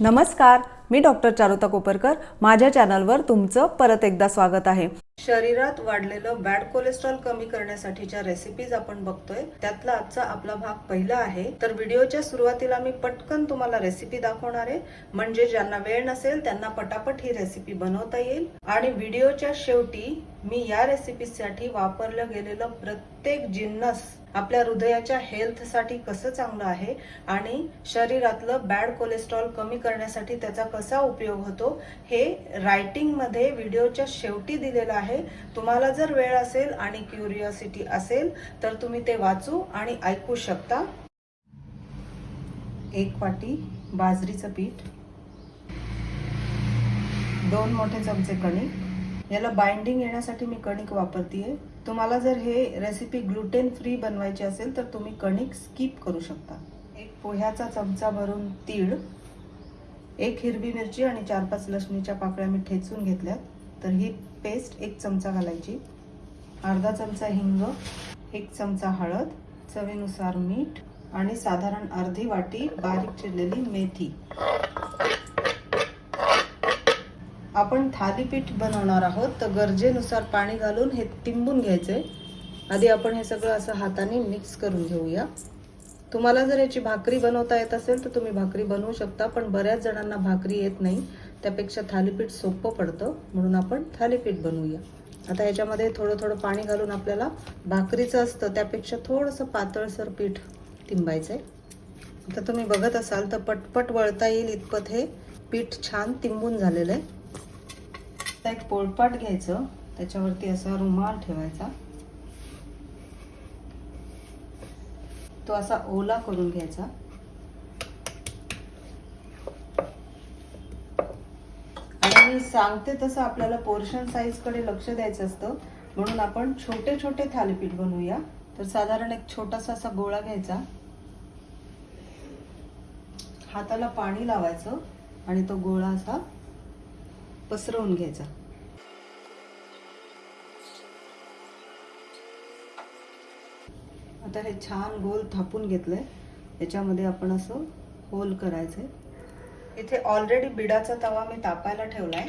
नमस्कार मी डॉक्टर चारुता कोपरकर. माझ्या चॅनलवर तुमचं परत एकदा स्वागत आहे. शरीरात वाढलेलं बॅड कोलेस्ट्रॉल कमी करण्यासाठीच्या रेसिपीज आपण बघतोय. त्यातला आजचा आपला भाग पहिला आहे. तर व्हिडिओच्या सुरुवातीला मी पटकन तुम्हाला रेसिपी दाखवणार आहे. म्हणजे ज्यांना वेळ नसेल त्यांना पटापट ही रेसिपी बनवता येईल. आणि व्हिडिओच्या शेवटी मी या रेसिपीसाठी वापरलं गेलेलं प्रत्येक जिन्नस आपल्या हृदयाच्या हेल्थसाठी कसं चांगलं आहे आणि शरीरातलं बॅड कोलेस्ट्रॉल कमी करण्यासाठी त्याचा कसा उपयोग होतो हे रायटिंगमध्ये व्हिडिओच्या शेवटी दिलेलं आहे. तुम्हाला जर वेळ असेल आणि क्युरिओसिटी असेल तर तुम्ही ते वाचू आणि ऐकू शकता. एक वाटी बाजरीचं पीठ दोन मोठे चमचे कणिक याला बाइंडिंग येण्यासाठी मी कणिक वापरतीये. तुम्हाला जर हे रेसिपी ग्लुटेन फ्री बनवायची असेल तर तुम्ही कणिक स्किप करू शकता. एक पोह्याचा चमचा भरून तीळ एक हिरवी मिरची आणि चार पाच लसणीच्या पाकळ्या मी ठेचून घेतल्यात. तर ही पेस्ट एक चमचा घालायची. अर्धा चमचा हिंग एक चमचा हळद चवीनुसार मीठ आणि साधारण अर्धी वाटी बारीक चिरलेली मेथी. आपण थालीपीठ बनवणार आहोत तर गरजेनुसार पाणी घालून हे तिंबून आहे आधी आपण हे सगळं असं हाताने मिक्स करून घेऊया. तुम्हाला जर याची भाकरी बनवता येत असेल तर तुम्ही भाकरी बनवू शकता पण बऱ्याच जणांना भाकरी येत नाही. त्यापेक्षा थालीपीठ सोपं पडतं म्हणून आपण थालीपीठ बनवूया. आता याच्यामध्ये थोडं थोडं पाणी घालून आपल्याला भाकरीचं असतं त्यापेक्षा थोडंसं पातळसर पीठ तिंबायचं आहे आता तुम्ही बघत असाल तर पटपट वळता येईल इतपत हे पीठ छान तिंबून झालेलं आहे. आता एक पोळपाट घ्यायचं त्याच्यावरती असा रुमाल ठेवायचा. तो असा ओला करून घ्यायचा. आणि मी सांगते तसं आपल्याला पोर्शन साईजकडे लक्ष द्यायचं असतं. म्हणून आपण छोटे छोटे थालीपीठ बनवूया. तर साधारण एक छोटासा असा गोळा घ्यायचा. हाताला पाणी लावायचं आणि तो गोळा असा पसरवून घ्यायचा. आता हे छान गोल थापून घेतलंय. याच्यामध्ये आपण असं होल करायचंय. इथे ऑलरेडी बिडाचा तवा मी तापायला ठेवलाय.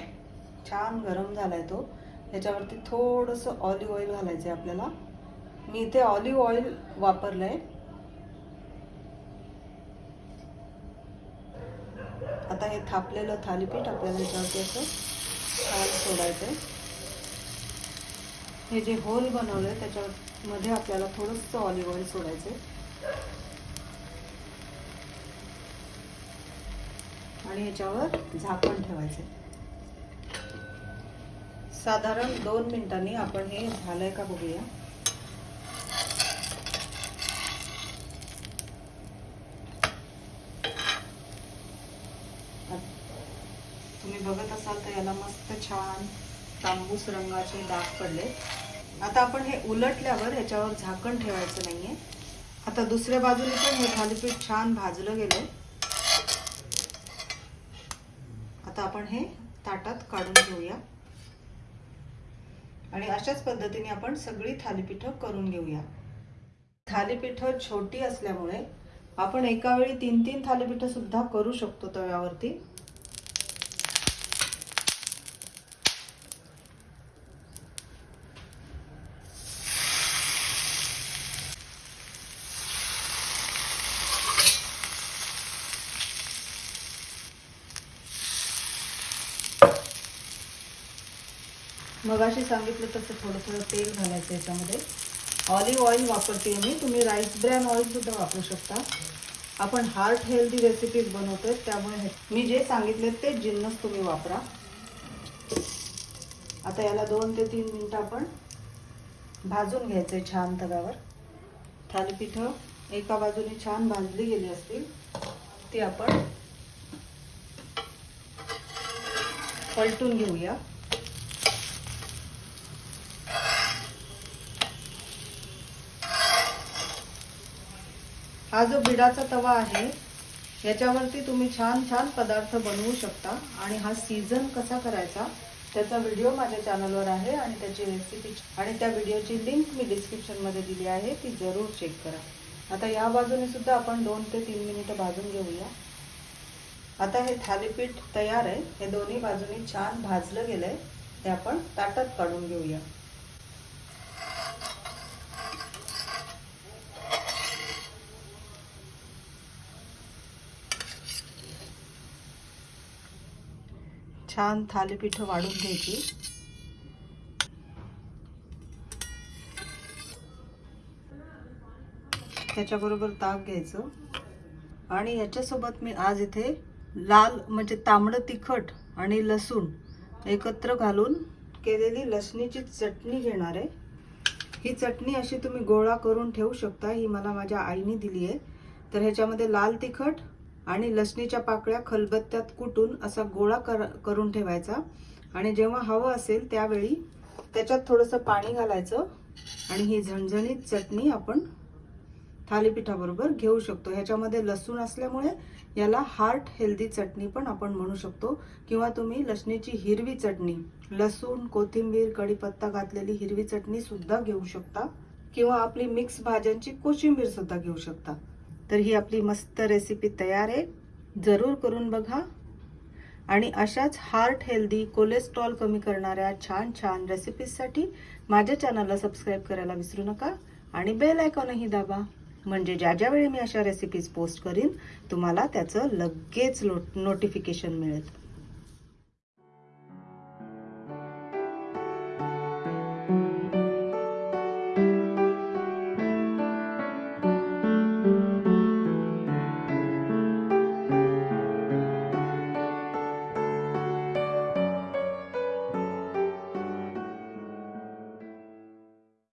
छान गरम झालाय तो. याच्यावरती थोडंसं ऑलिव्ह ऑइल घालायचंय आपल्याला. मी इथे ऑलिव्ह ऑइल वापरलंय. आता हे थापलेलं थालीपीठ आपल्याला याच्यावरती असं छान सोडायचंय. हे जे होल बनवलंय त्याच्यामध्ये आपल्याला थोडंसं ऑलिव्ह ऑइल आहे आणि याच्यावर झाकण ठेवायचं साधारण दोन मिनिटांनी आपण हे झालंय का बघूया. तुम्ही बघत असाल तर याला मस्त छान तांबूस रंगाचे डाग पडले. आता आपण हे उलटल्यावर ह्याच्यावर झाकण ठेवायचं नाहीये. आता दुसऱ्या बाजूने पण हे थालीपीठ छान भाजलं गेलं. आता आपण हे ताटात काढून घेऊया. आणि अशाच पद्धतीने आपण सगळी थालीपीठं करून घेऊया. थालीपीठं छोटी असल्यामुळे आपण एका वेळी तीन तीन थालीपीठं सुद्धा करू शकतो तव्यावरती. मगाशी सांगितलं तसं थोडं थोडं तेल घालायचं याच्यामध्ये. ऑलिव्ह ऑइल वापरते मी. तुम्ही राईस ब्रॅन ऑइलसुद्धा वापरू शकता. आपण हार्ट हेल्दी रेसिपीज बनवतोय त्यामुळे मी जे सांगितले ते जिन्नस तुम्ही वापरा. आता याला दोन ते तीन मिनटं आपण भाजून घ्यायचं आहे छान तव्यावर. थालीपीठं एका बाजूने छान भाजली गेली असतील ती आपण पलटून घेऊया. हा जो बिडाचा तवा आहे याच्यावरती तुम्ही छान छान पदार्थ बनवू शकता. आणि हा सीझन कसा करायचा त्याचा व्हिडिओ माझ्या चॅनलवर आहे आणि त्याची रेसिपी आणि त्या व्हिडिओची लिंक मी डिस्क्रिप्शनमध्ये दिली आहे ती जरूर चेक करा. आता या बाजूने सुद्धा आपण दोन ते तीन मिनिटं भाजून घेऊया. आता हे थालीपीठ तयार आहे. हे दोन्ही बाजूनी छान भाजलं गेलं आहे ते आपण ताटात काढून घेऊया. छान थालीपीठ वाढून घ्यायची. त्याच्याबरोबर ताक घ्यायचं. आणि याच्यासोबत मी आज इथे लाल म्हणजे तांबडं तिखट आणि लसूण एकत्र घालून केलेली लसणीची चटणी घेणार आहे. ही चटणी अशी तुम्ही गोळा करून ठेवू शकता ही मला माझ्या आईने दिली आहे तर ह्याच्यामध्ये लाल तिखट आणि लसणीच्या पाकळ्या खलबत्त्यात कुटून असा गोळा कर करून ठेवायचा. आणि जेव्हा हवं असेल त्यावेळी त्याच्यात थोडंसं पाणी घालायचं. आणि ही झणझणीत चटणी आपण थालीपीठाबरोबर घेऊ शकतो. ह्याच्यामध्ये लसूण असल्यामुळे याला हार्ट हेल्दी चटणी पण आपण म्हणू शकतो. किंवा तुम्ही लसणीची हिरवी चटणी लसूण कोथिंबीर कढीपत्ता घातलेली हिरवी चटणी सुद्धा घेऊ शकता. किंवा आपली मिक्स भाज्यांची कोशिंबीर सुद्धा घेऊ शकता. तर ही आपली मस्त रेसिपी तयार आहे. जरूर करून बघा. आणि अशाच हार्ट हेल्दी कोलेस्ट्रॉल कमी करणाऱ्या छान छान रेसिपीजसाठी माझ्या चॅनलला सबस्क्राईब करायला विसरू नका. आणि बेल आयकॉनही दाबा. म्हणजे ज्या ज्या वेळी मी अशा रेसिपीज पोस्ट करीन तुम्हाला त्याचं लगेच लो नोटिफिकेशन मिळेल.